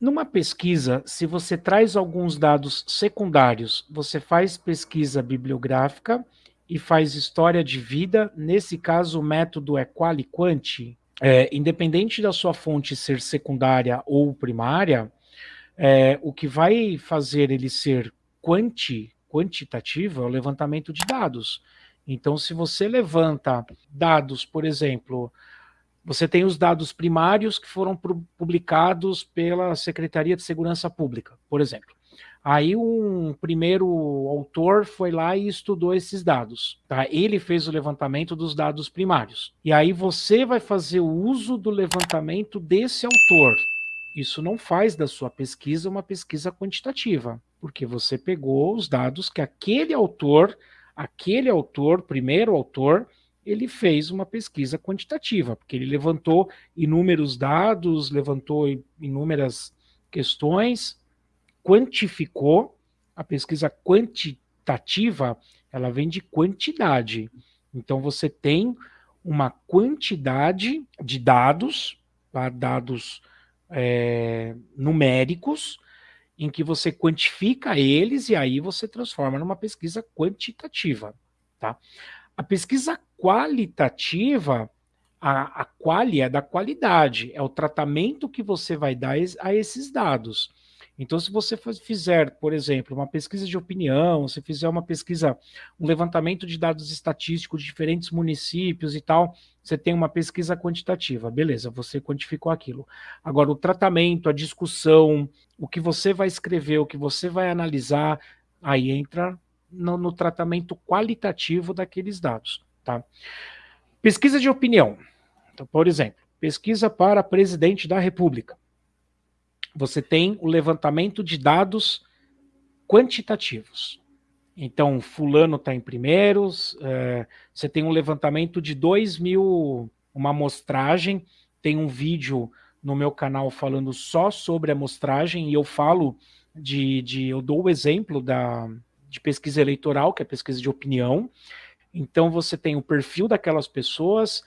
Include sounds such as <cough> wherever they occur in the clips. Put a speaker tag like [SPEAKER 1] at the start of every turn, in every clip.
[SPEAKER 1] Numa pesquisa, se você traz alguns dados secundários, você faz pesquisa bibliográfica e faz história de vida. Nesse caso, o método é quali-quanti. É, independente da sua fonte ser secundária ou primária, é, o que vai fazer ele ser quanti, quantitativo é o levantamento de dados. Então, se você levanta dados, por exemplo, você tem os dados primários que foram publicados pela Secretaria de Segurança Pública, por exemplo. Aí um primeiro autor foi lá e estudou esses dados, tá? Ele fez o levantamento dos dados primários. E aí você vai fazer o uso do levantamento desse autor. Isso não faz da sua pesquisa uma pesquisa quantitativa, porque você pegou os dados que aquele autor, aquele autor, primeiro autor, ele fez uma pesquisa quantitativa, porque ele levantou inúmeros dados, levantou inúmeras questões, quantificou, a pesquisa quantitativa, ela vem de quantidade. Então você tem uma quantidade de dados, tá? dados é, numéricos, em que você quantifica eles e aí você transforma numa pesquisa quantitativa. Tá? A pesquisa qualitativa, a, a quali é da qualidade, é o tratamento que você vai dar a esses dados. Então, se você fizer, por exemplo, uma pesquisa de opinião, se fizer uma pesquisa, um levantamento de dados estatísticos de diferentes municípios e tal, você tem uma pesquisa quantitativa, beleza, você quantificou aquilo. Agora, o tratamento, a discussão, o que você vai escrever, o que você vai analisar, aí entra no, no tratamento qualitativo daqueles dados, tá? Pesquisa de opinião, então, por exemplo, pesquisa para presidente da república você tem o levantamento de dados quantitativos. Então, fulano está em primeiros, é, você tem um levantamento de 2 mil, uma amostragem, tem um vídeo no meu canal falando só sobre a amostragem, e eu falo de, de eu dou o exemplo da, de pesquisa eleitoral, que é pesquisa de opinião, então você tem o perfil daquelas pessoas,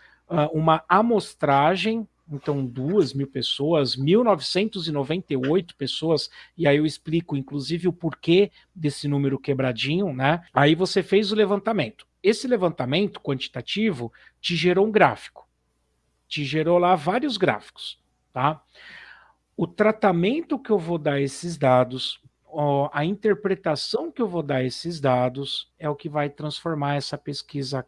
[SPEAKER 1] uma amostragem então duas mil pessoas, 1998 pessoas, e aí eu explico inclusive o porquê desse número quebradinho, né? Aí você fez o levantamento. Esse levantamento quantitativo te gerou um gráfico, te gerou lá vários gráficos, tá? O tratamento que eu vou dar esses dados, a interpretação que eu vou dar a esses dados é o que vai transformar essa pesquisa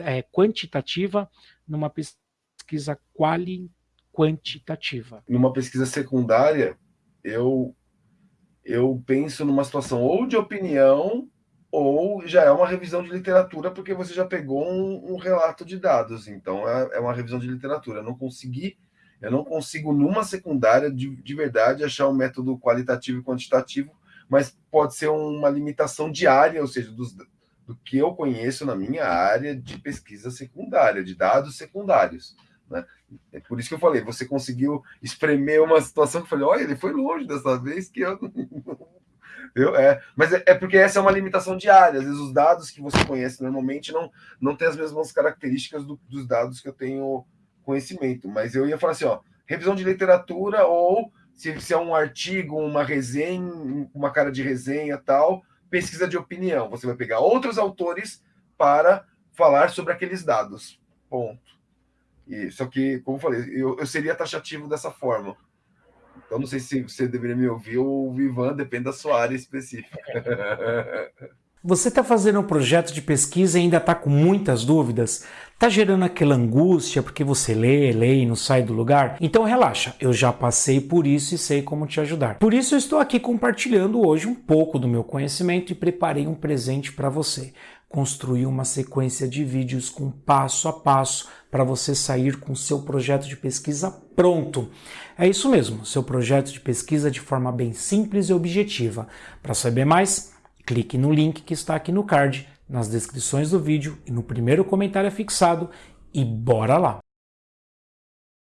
[SPEAKER 1] é, quantitativa numa pesquisa pesquisa quali quantitativa.
[SPEAKER 2] Numa pesquisa secundária, eu eu penso numa situação ou de opinião ou já é uma revisão de literatura porque você já pegou um, um relato de dados, então é, é, uma revisão de literatura. Eu não consegui, eu não consigo numa secundária de, de verdade achar um método qualitativo e quantitativo, mas pode ser uma limitação diária, ou seja, dos, do que eu conheço na minha área de pesquisa secundária, de dados secundários. Né? É por isso que eu falei, você conseguiu espremer uma situação que eu falei, olha, ele foi longe dessa vez que eu. <laughs> eu é, mas é, é, porque essa é uma limitação diária. Às vezes os dados que você conhece normalmente não, não têm as mesmas características do, dos dados que eu tenho conhecimento. Mas eu ia falar assim, ó, revisão de literatura ou se, se é um artigo, uma resenha, uma cara de resenha tal, pesquisa de opinião. Você vai pegar outros autores para falar sobre aqueles dados. Ponto. E, só que, como eu falei, eu, eu seria taxativo dessa forma. Então, não sei se você deveria me ouvir ou o Ivan, depende da sua área específica. <laughs>
[SPEAKER 1] Você está fazendo um projeto de pesquisa e ainda está com muitas dúvidas? Está gerando aquela angústia porque você lê, lê e não sai do lugar? Então relaxa, eu já passei por isso e sei como te ajudar. Por isso eu estou aqui compartilhando hoje um pouco do meu conhecimento e preparei um presente para você construir uma sequência de vídeos com passo a passo para você sair com seu projeto de pesquisa pronto. É isso mesmo, seu projeto de pesquisa de forma bem simples e objetiva. Para saber mais, clique no link que está aqui no card, nas descrições do vídeo e no primeiro comentário fixado e bora lá!